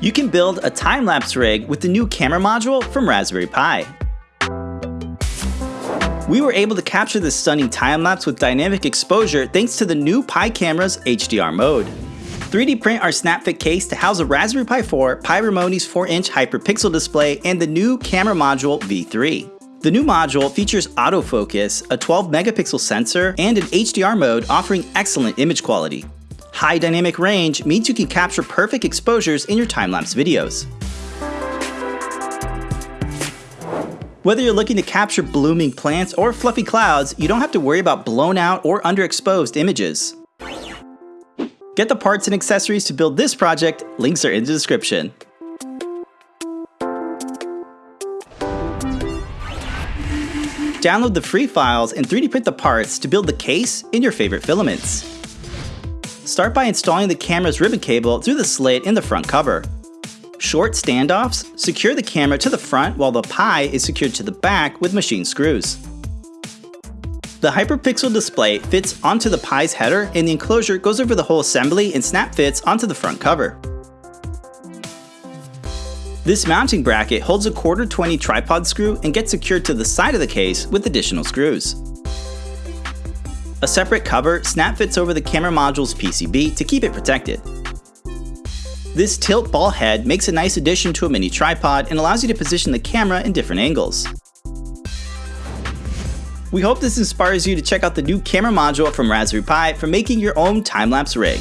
You can build a time-lapse rig with the new camera module from Raspberry Pi. We were able to capture this stunning time-lapse with dynamic exposure thanks to the new Pi camera's HDR mode. 3D print our SnapFit case to house a Raspberry Pi 4, Pimoroni 4-inch hyperpixel display, and the new camera module V3. The new module features autofocus, a 12 megapixel sensor, and an HDR mode offering excellent image quality. High dynamic range means you can capture perfect exposures in your time-lapse videos. Whether you're looking to capture blooming plants or fluffy clouds, you don't have to worry about blown out or underexposed images. Get the parts and accessories to build this project, links are in the description. Download the free files and 3D print the parts to build the case in your favorite filaments. Start by installing the camera's ribbon cable through the slit in the front cover. Short standoffs secure the camera to the front while the Pi is secured to the back with machine screws. The hyperpixel display fits onto the Pi's header and the enclosure goes over the whole assembly and snap fits onto the front cover. This mounting bracket holds a quarter 20 tripod screw and gets secured to the side of the case with additional screws. A separate cover snap fits over the camera module's PCB to keep it protected. This tilt ball head makes a nice addition to a mini tripod and allows you to position the camera in different angles. We hope this inspires you to check out the new camera module from Raspberry Pi for making your own time-lapse rig.